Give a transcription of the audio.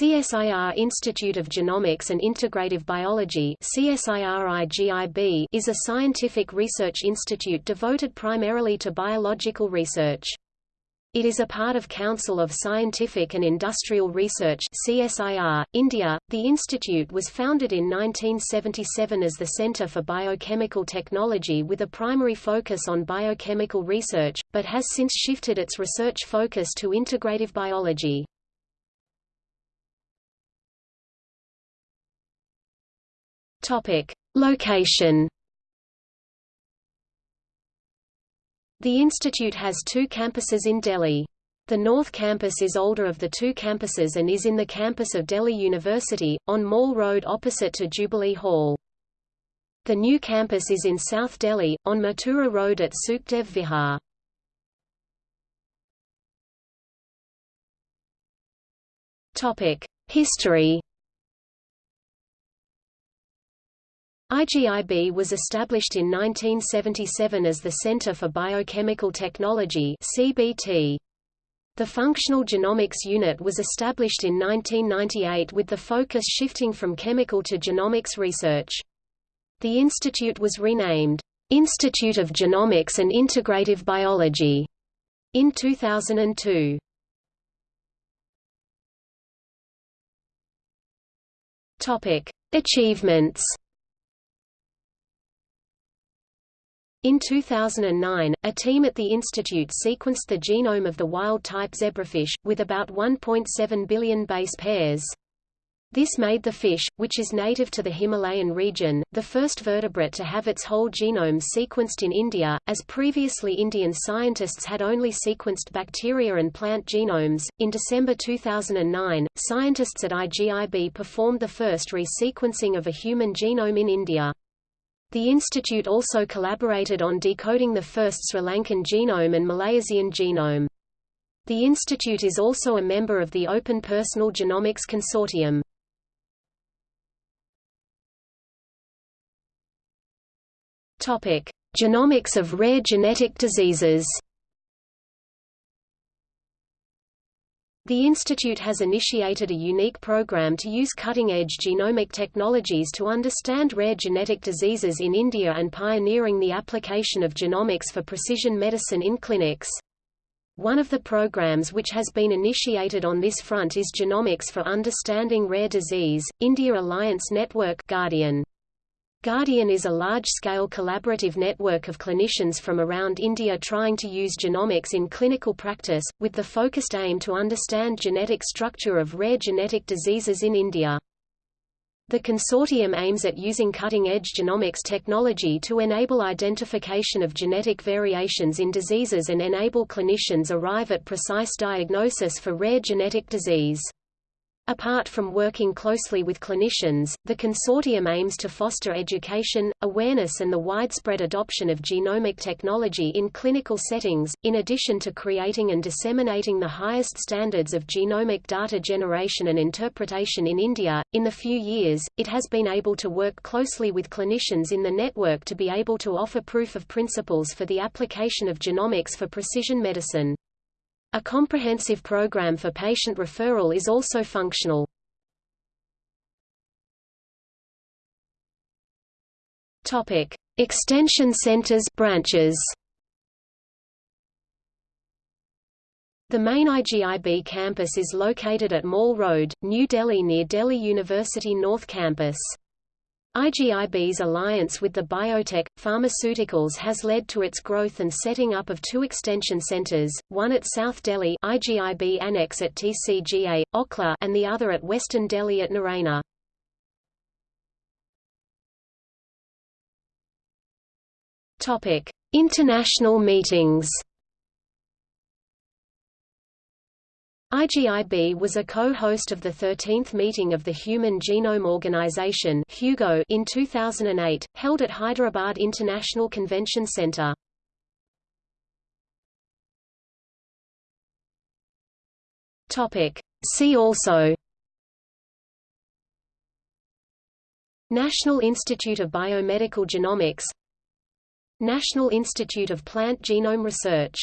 CSIR Institute of Genomics and Integrative Biology is a scientific research institute devoted primarily to biological research. It is a part of Council of Scientific and Industrial Research CSIR, India. The institute was founded in 1977 as the Center for Biochemical Technology with a primary focus on biochemical research, but has since shifted its research focus to integrative biology. Topic: Location. The institute has two campuses in Delhi. The North Campus is older of the two campuses and is in the campus of Delhi University, on Mall Road opposite to Jubilee Hall. The new campus is in South Delhi, on Mathura Road at Sukhdev Vihar. History IGIB was established in 1977 as the Center for Biochemical Technology CBT. The Functional Genomics Unit was established in 1998 with the focus shifting from chemical to genomics research. The institute was renamed, "'Institute of Genomics and Integrative Biology' in 2002. Achievements In 2009, a team at the institute sequenced the genome of the wild-type zebrafish, with about 1.7 billion base pairs. This made the fish, which is native to the Himalayan region, the first vertebrate to have its whole genome sequenced in India, as previously Indian scientists had only sequenced bacteria and plant genomes. In December 2009, scientists at IGIB performed the first resequencing of a human genome in India. The institute also collaborated on decoding the first Sri Lankan genome and Malaysian genome. The institute is also a member of the Open Personal Genomics Consortium. Topic: Genomics of rare genetic diseases. The institute has initiated a unique program to use cutting-edge genomic technologies to understand rare genetic diseases in India and pioneering the application of genomics for precision medicine in clinics. One of the programs which has been initiated on this front is Genomics for Understanding Rare Disease, India Alliance Network Guardian. Guardian is a large-scale collaborative network of clinicians from around India trying to use genomics in clinical practice, with the focused aim to understand genetic structure of rare genetic diseases in India. The consortium aims at using cutting-edge genomics technology to enable identification of genetic variations in diseases and enable clinicians arrive at precise diagnosis for rare genetic disease. Apart from working closely with clinicians, the consortium aims to foster education, awareness and the widespread adoption of genomic technology in clinical settings, in addition to creating and disseminating the highest standards of genomic data generation and interpretation in India. In the few years, it has been able to work closely with clinicians in the network to be able to offer proof of principles for the application of genomics for precision medicine. A comprehensive program for patient referral is also functional. Topic: Extension centers branches. The main IGIB campus is located at Mall Road, New Delhi near Delhi University North Campus. IGIB's alliance with the biotech, pharmaceuticals has led to its growth and setting up of two extension centers, one at South Delhi IGIB Annex at TCGA, Okhla and the other at Western Delhi at Naraina. International meetings IGIB was a co-host of the 13th meeting of the Human Genome Organization HUGO in 2008, held at Hyderabad International Convention Center. See also National Institute of Biomedical Genomics National Institute of Plant Genome Research